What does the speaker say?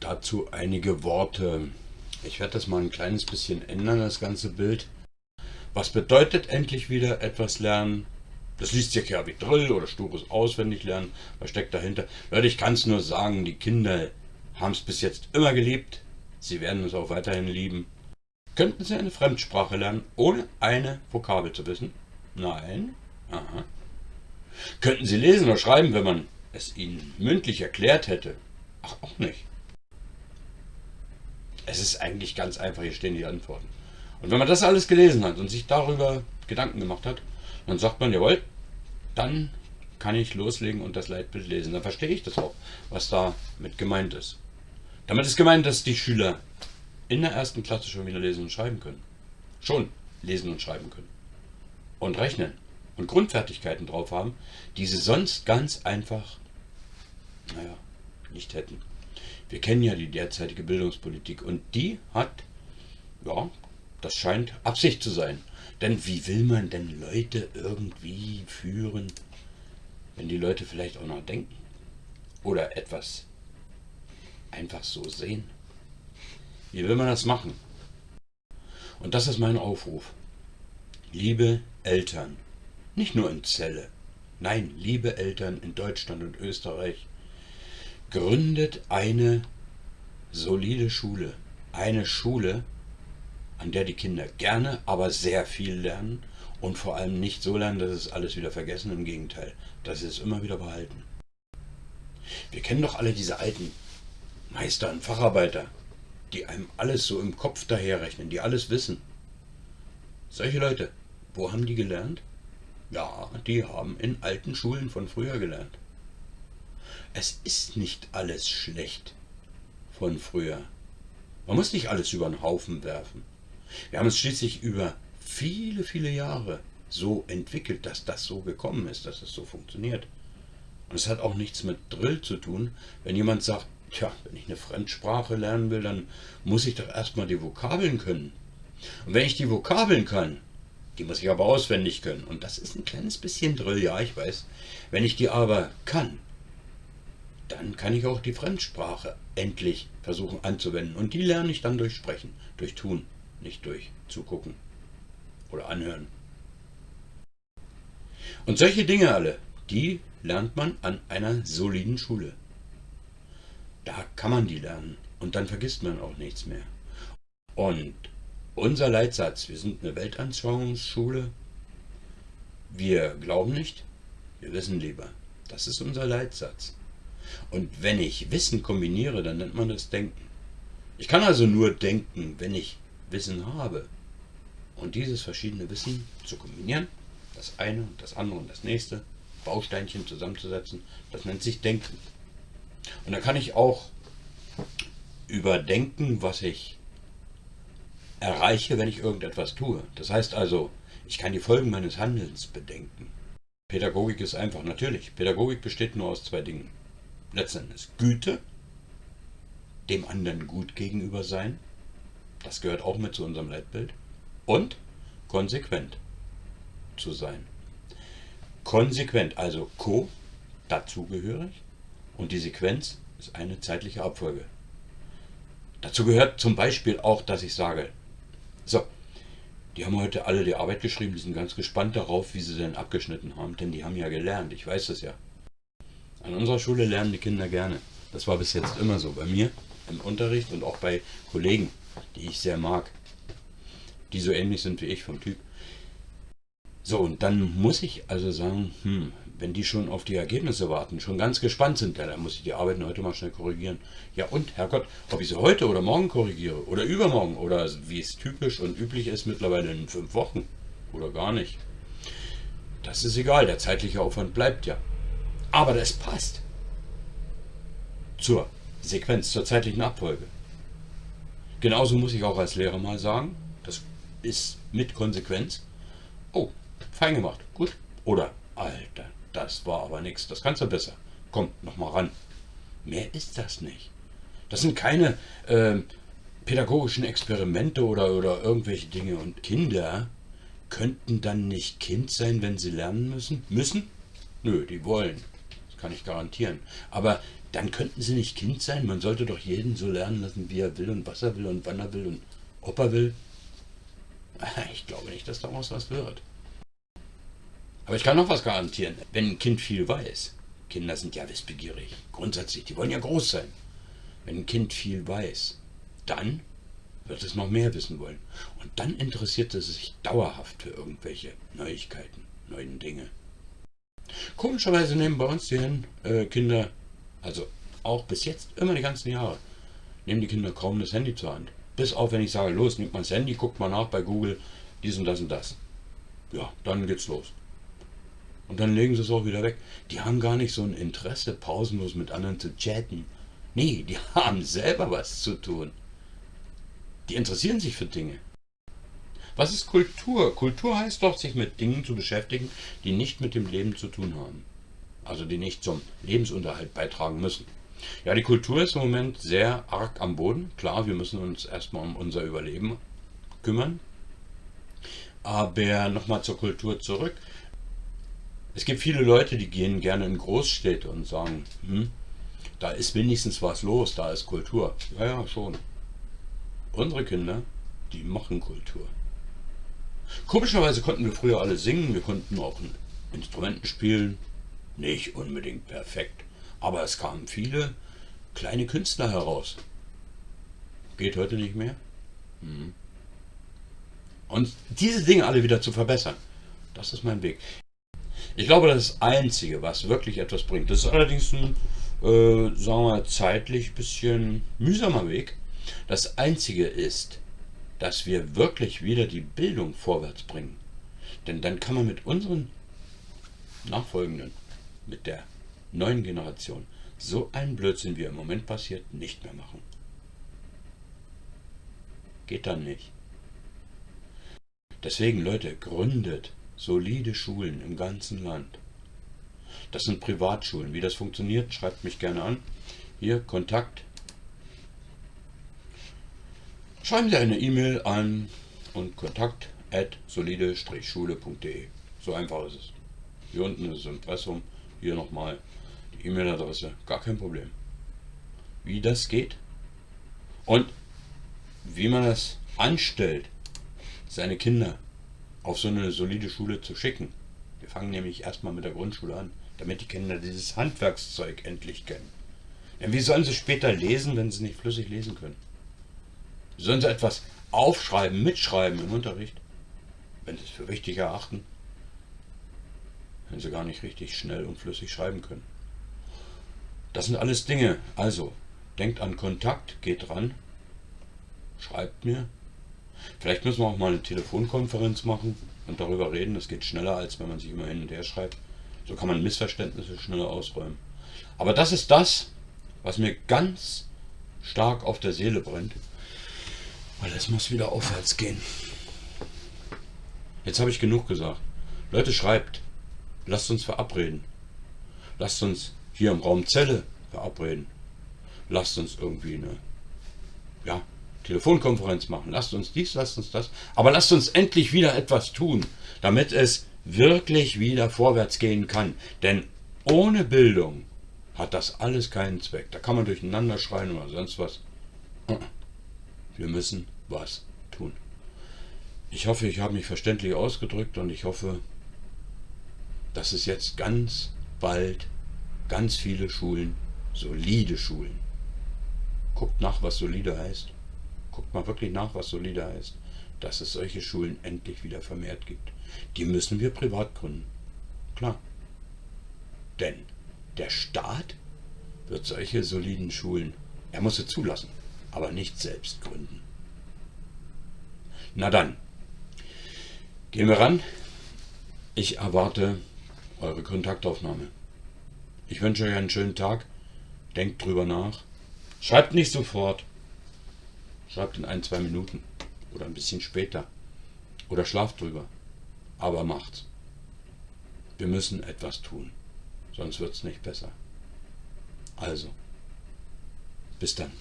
Dazu einige Worte. Ich werde das mal ein kleines bisschen ändern, das ganze Bild. Was bedeutet endlich wieder etwas lernen? Das liest sich ja wie Drill oder stures Auswendiglernen. Was steckt dahinter? Leute, ich kann es nur sagen, die Kinder haben es bis jetzt immer geliebt. Sie werden es auch weiterhin lieben. Könnten Sie eine Fremdsprache lernen, ohne eine Vokabel zu wissen? Nein. Aha. Könnten Sie lesen oder schreiben, wenn man es Ihnen mündlich erklärt hätte? Ach, auch nicht. Es ist eigentlich ganz einfach, hier stehen die Antworten. Und wenn man das alles gelesen hat und sich darüber Gedanken gemacht hat, dann sagt man, jawohl, dann kann ich loslegen und das Leitbild lesen. Dann verstehe ich das auch, was da mit gemeint ist. Damit ist gemeint, dass die Schüler in der ersten Klasse schon wieder lesen und schreiben können. Schon lesen und schreiben können. Und rechnen. Und Grundfertigkeiten drauf haben, die sie sonst ganz einfach, naja, nicht hätten. Wir kennen ja die derzeitige Bildungspolitik und die hat, ja, das scheint Absicht zu sein. Denn wie will man denn Leute irgendwie führen, wenn die Leute vielleicht auch noch denken? Oder etwas einfach so sehen? Wie will man das machen? Und das ist mein Aufruf. Liebe Eltern, nicht nur in Celle, nein, liebe Eltern in Deutschland und Österreich, gründet eine solide Schule. Eine Schule, an der die Kinder gerne, aber sehr viel lernen und vor allem nicht so lernen, dass es alles wieder vergessen. Im Gegenteil, dass sie es immer wieder behalten. Wir kennen doch alle diese alten Meister und Facharbeiter, die einem alles so im Kopf daherrechnen, die alles wissen. Solche Leute, wo haben die gelernt? Ja, die haben in alten Schulen von früher gelernt. Es ist nicht alles schlecht von früher. Man muss nicht alles über den Haufen werfen. Wir haben es schließlich über viele, viele Jahre so entwickelt, dass das so gekommen ist, dass es so funktioniert. Und es hat auch nichts mit Drill zu tun, wenn jemand sagt, tja, wenn ich eine Fremdsprache lernen will, dann muss ich doch erstmal die Vokabeln können. Und wenn ich die Vokabeln kann, die muss ich aber auswendig können. Und das ist ein kleines bisschen Drill, ja, ich weiß. Wenn ich die aber kann, dann kann ich auch die Fremdsprache endlich versuchen anzuwenden. Und die lerne ich dann durch Sprechen, durch Tun nicht durch Zugucken oder Anhören. Und solche Dinge alle, die lernt man an einer soliden Schule. Da kann man die lernen und dann vergisst man auch nichts mehr. Und unser Leitsatz, wir sind eine Weltanschauungsschule, wir glauben nicht, wir wissen lieber. Das ist unser Leitsatz. Und wenn ich Wissen kombiniere, dann nennt man das Denken. Ich kann also nur denken, wenn ich Wissen habe. Und dieses verschiedene Wissen zu kombinieren, das eine und das andere und das nächste, Bausteinchen zusammenzusetzen, das nennt sich Denken. Und da kann ich auch überdenken, was ich erreiche, wenn ich irgendetwas tue. Das heißt also, ich kann die Folgen meines Handelns bedenken. Pädagogik ist einfach, natürlich. Pädagogik besteht nur aus zwei Dingen. Letztendlich Güte, dem anderen gut gegenüber sein das gehört auch mit zu unserem Leitbild. Und konsequent zu sein. Konsequent, also co, dazugehörig, und die Sequenz ist eine zeitliche Abfolge. Dazu gehört zum Beispiel auch, dass ich sage, so, die haben heute alle die Arbeit geschrieben, die sind ganz gespannt darauf, wie sie denn abgeschnitten haben, denn die haben ja gelernt, ich weiß es ja. An unserer Schule lernen die Kinder gerne. Das war bis jetzt immer so, bei mir im Unterricht und auch bei Kollegen die ich sehr mag. Die so ähnlich sind wie ich vom Typ. So, und dann muss ich also sagen, hm, wenn die schon auf die Ergebnisse warten, schon ganz gespannt sind, ja, dann muss ich die Arbeiten heute mal schnell korrigieren. Ja und, Herrgott, ob ich sie heute oder morgen korrigiere oder übermorgen oder wie es typisch und üblich ist mittlerweile in fünf Wochen oder gar nicht. Das ist egal, der zeitliche Aufwand bleibt ja. Aber das passt zur Sequenz, zur zeitlichen Abfolge. Genauso muss ich auch als Lehrer mal sagen, das ist mit Konsequenz. Oh, fein gemacht, gut. Oder, Alter, das war aber nichts, das kannst du besser. Komm, nochmal ran. Mehr ist das nicht. Das sind keine äh, pädagogischen Experimente oder, oder irgendwelche Dinge. Und Kinder könnten dann nicht Kind sein, wenn sie lernen müssen? Müssen? Nö, die wollen. Kann ich garantieren. Aber dann könnten sie nicht Kind sein. Man sollte doch jeden so lernen lassen, wie er will und was er will und wann er will und ob er will. Ich glaube nicht, dass daraus was wird. Aber ich kann noch was garantieren. Wenn ein Kind viel weiß, Kinder sind ja wissbegierig, grundsätzlich, die wollen ja groß sein. Wenn ein Kind viel weiß, dann wird es noch mehr wissen wollen. Und dann interessiert es sich dauerhaft für irgendwelche Neuigkeiten, neuen Dinge. Komischerweise nehmen bei uns die äh, Kinder, also auch bis jetzt, immer die ganzen Jahre, nehmen die Kinder kaum das Handy zur Hand. Bis auf, wenn ich sage, los, nimmt man das Handy, guckt mal nach bei Google, dies und das und das. Ja, dann geht's los. Und dann legen sie es auch wieder weg. Die haben gar nicht so ein Interesse, pausenlos mit anderen zu chatten. Nee, die haben selber was zu tun. Die interessieren sich für Dinge. Was ist Kultur? Kultur heißt doch, sich mit Dingen zu beschäftigen, die nicht mit dem Leben zu tun haben. Also die nicht zum Lebensunterhalt beitragen müssen. Ja, die Kultur ist im Moment sehr arg am Boden. Klar, wir müssen uns erstmal um unser Überleben kümmern. Aber nochmal zur Kultur zurück. Es gibt viele Leute, die gehen gerne in Großstädte und sagen, hm, da ist wenigstens was los, da ist Kultur. Ja, ja, schon. Unsere Kinder, die machen Kultur. Komischerweise konnten wir früher alle singen, wir konnten auch Instrumenten spielen. Nicht unbedingt perfekt, aber es kamen viele kleine Künstler heraus. Geht heute nicht mehr. Hm. Und diese Dinge alle wieder zu verbessern, das ist mein Weg. Ich glaube, das Einzige, was wirklich etwas bringt, das ist allerdings ein, äh, sagen wir, zeitlich bisschen mühsamer Weg. Das Einzige ist, dass wir wirklich wieder die Bildung vorwärts bringen. Denn dann kann man mit unseren Nachfolgenden, mit der neuen Generation, so einen Blödsinn, wie er im Moment passiert, nicht mehr machen. Geht dann nicht. Deswegen, Leute, gründet solide Schulen im ganzen Land. Das sind Privatschulen. Wie das funktioniert, schreibt mich gerne an. Hier, Kontakt Schreiben Sie eine E-Mail an und kontakt at solide-schule.de. So einfach ist es. Hier unten ist das Impressum, hier nochmal die E-Mail-Adresse, gar kein Problem. Wie das geht und wie man das anstellt, seine Kinder auf so eine solide Schule zu schicken. Wir fangen nämlich erstmal mit der Grundschule an, damit die Kinder dieses Handwerkszeug endlich kennen. Denn wie sollen sie später lesen, wenn sie nicht flüssig lesen können? Sollen sie etwas aufschreiben, mitschreiben im Unterricht, wenn sie es für wichtig erachten, wenn sie gar nicht richtig schnell und flüssig schreiben können. Das sind alles Dinge. Also, denkt an Kontakt, geht ran, schreibt mir. Vielleicht müssen wir auch mal eine Telefonkonferenz machen und darüber reden. Das geht schneller, als wenn man sich immer hin und her schreibt. So kann man Missverständnisse schneller ausräumen. Aber das ist das, was mir ganz stark auf der Seele brennt. Weil es muss wieder aufwärts gehen. Jetzt habe ich genug gesagt. Leute, schreibt. Lasst uns verabreden. Lasst uns hier im Raum Zelle verabreden. Lasst uns irgendwie eine ja, Telefonkonferenz machen. Lasst uns dies, lasst uns das. Aber lasst uns endlich wieder etwas tun, damit es wirklich wieder vorwärts gehen kann. Denn ohne Bildung hat das alles keinen Zweck. Da kann man durcheinander schreien oder sonst was. Wir müssen was tun. Ich hoffe, ich habe mich verständlich ausgedrückt und ich hoffe, dass es jetzt ganz bald ganz viele Schulen, solide Schulen, guckt nach, was solide heißt. Guckt mal wirklich nach, was solide heißt. Dass es solche Schulen endlich wieder vermehrt gibt. Die müssen wir privat gründen. Klar. Denn der Staat wird solche soliden Schulen, er muss sie zulassen aber nicht selbst gründen. Na dann, gehen wir ran. Ich erwarte eure Kontaktaufnahme. Ich wünsche euch einen schönen Tag. Denkt drüber nach. Schreibt nicht sofort. Schreibt in ein, zwei Minuten. Oder ein bisschen später. Oder schlaft drüber. Aber macht's. Wir müssen etwas tun. Sonst wird's nicht besser. Also, bis dann.